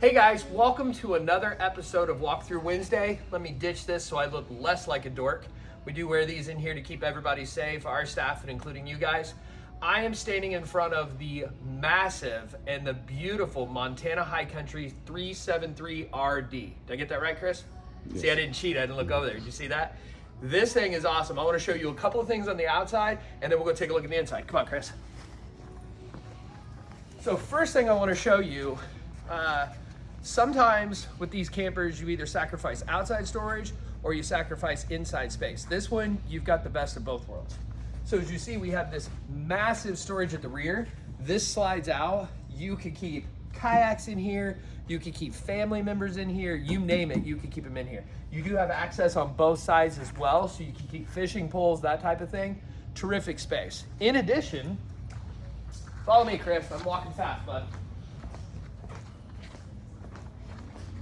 Hey guys, welcome to another episode of Walkthrough Wednesday. Let me ditch this so I look less like a dork. We do wear these in here to keep everybody safe, our staff and including you guys. I am standing in front of the massive and the beautiful Montana High Country 373RD. Did I get that right, Chris? Yes. See, I didn't cheat. I didn't look over there. Did you see that? This thing is awesome. I want to show you a couple of things on the outside, and then we'll go take a look at the inside. Come on, Chris. So first thing I want to show you, uh, sometimes with these campers, you either sacrifice outside storage or you sacrifice inside space. This one, you've got the best of both worlds. So as you see, we have this massive storage at the rear. This slides out. You could keep kayaks in here. You could keep family members in here. You name it, you could keep them in here. You do have access on both sides as well, so you can keep fishing poles, that type of thing. Terrific space. In addition, Follow me, Chris. I'm walking fast, bud.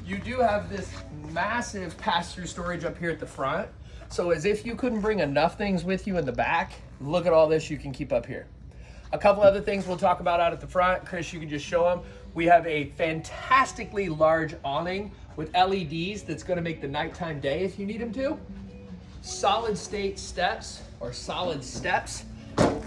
You do have this massive pass-through storage up here at the front. So as if you couldn't bring enough things with you in the back, look at all this you can keep up here. A couple other things we'll talk about out at the front. Chris, you can just show them. We have a fantastically large awning with LEDs that's gonna make the nighttime day if you need them to. Solid state steps or solid steps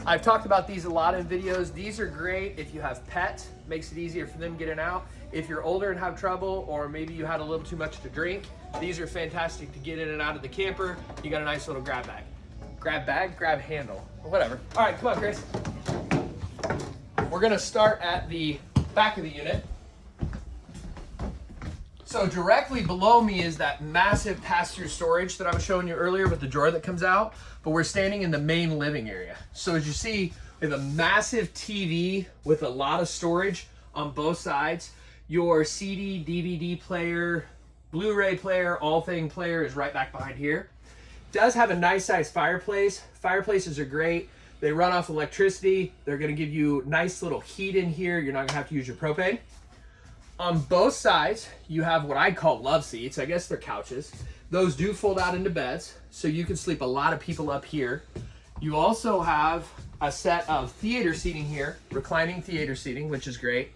I've talked about these a lot in videos. These are great if you have pets, makes it easier for them getting out. If you're older and have trouble, or maybe you had a little too much to drink, these are fantastic to get in and out of the camper. You got a nice little grab bag. Grab bag, grab handle, or whatever. All right, come on, Chris. We're gonna start at the back of the unit. So directly below me is that massive pass-through storage that I was showing you earlier with the drawer that comes out, but we're standing in the main living area. So as you see, we have a massive TV with a lot of storage on both sides. Your CD, DVD player, Blu-ray player, all thing player is right back behind here. Does have a nice size fireplace. Fireplaces are great. They run off electricity. They're gonna give you nice little heat in here. You're not gonna have to use your propane. On both sides, you have what I call love seats. I guess they're couches. Those do fold out into beds, so you can sleep a lot of people up here. You also have a set of theater seating here, reclining theater seating, which is great.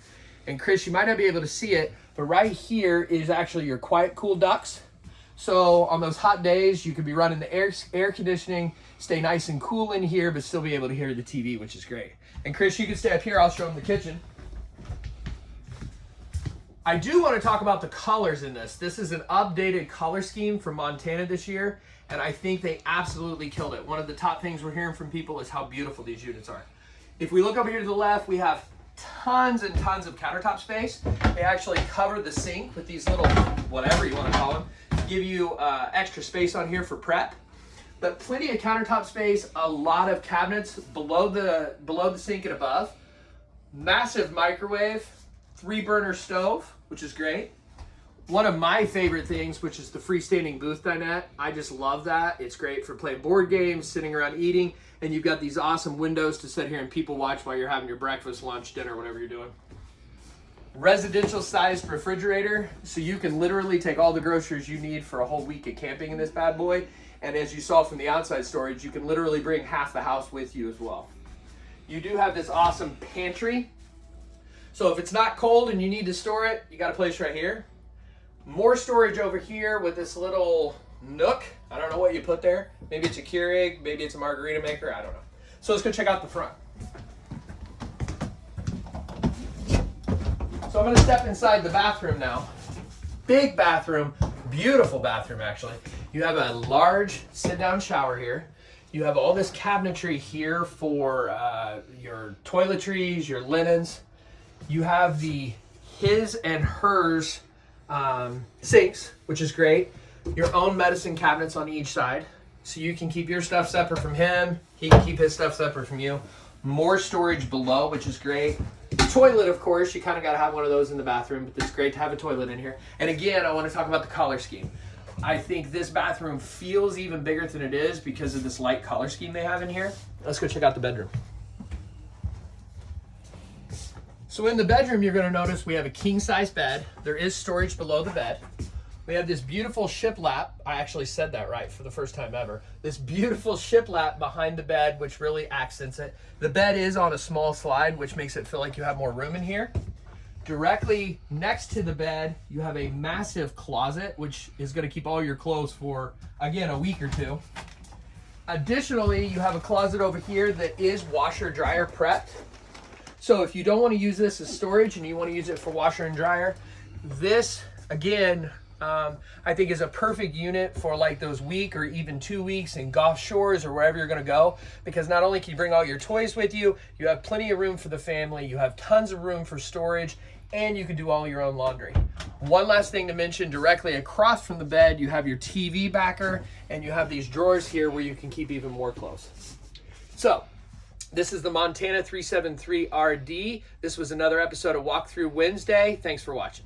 And Chris, you might not be able to see it, but right here is actually your quiet cool ducts. So on those hot days, you could be running the air, air conditioning, stay nice and cool in here, but still be able to hear the TV, which is great. And Chris, you can stay up here. I'll show them the kitchen. I do want to talk about the colors in this. This is an updated color scheme from Montana this year, and I think they absolutely killed it. One of the top things we're hearing from people is how beautiful these units are. If we look over here to the left, we have tons and tons of countertop space. They actually cover the sink with these little, whatever you want to call them, to give you uh, extra space on here for prep. But plenty of countertop space, a lot of cabinets below the, below the sink and above. Massive microwave, three burner stove, which is great. One of my favorite things, which is the freestanding booth dinette. I just love that. It's great for playing board games, sitting around eating, and you've got these awesome windows to sit here and people watch while you're having your breakfast, lunch, dinner, whatever you're doing. Residential sized refrigerator, so you can literally take all the groceries you need for a whole week of camping in this bad boy. And as you saw from the outside storage, you can literally bring half the house with you as well. You do have this awesome pantry so if it's not cold and you need to store it, you got a place right here. More storage over here with this little nook. I don't know what you put there. Maybe it's a Keurig, maybe it's a margarita maker, I don't know. So let's go check out the front. So I'm gonna step inside the bathroom now. Big bathroom, beautiful bathroom actually. You have a large sit-down shower here. You have all this cabinetry here for uh, your toiletries, your linens. You have the his and hers um, sinks, which is great. Your own medicine cabinets on each side. So you can keep your stuff separate from him. He can keep his stuff separate from you. More storage below, which is great. Toilet, of course, you kind of got to have one of those in the bathroom, but it's great to have a toilet in here. And again, I want to talk about the color scheme. I think this bathroom feels even bigger than it is because of this light color scheme they have in here. Let's go check out the bedroom. So in the bedroom, you're gonna notice we have a king size bed. There is storage below the bed. We have this beautiful shiplap. I actually said that right for the first time ever. This beautiful shiplap behind the bed, which really accents it. The bed is on a small slide, which makes it feel like you have more room in here. Directly next to the bed, you have a massive closet, which is going to keep all your clothes for, again, a week or two. Additionally, you have a closet over here that is washer dryer prepped. So if you don't want to use this as storage and you want to use it for washer and dryer, this, again, um, I think is a perfect unit for like those week or even two weeks in Gulf Shores or wherever you're gonna go because not only can you bring all your toys with you, you have plenty of room for the family, you have tons of room for storage, and you can do all your own laundry. One last thing to mention, directly across from the bed, you have your TV backer and you have these drawers here where you can keep even more clothes. So, this is the Montana 373RD. This was another episode of Walkthrough Wednesday. Thanks for watching.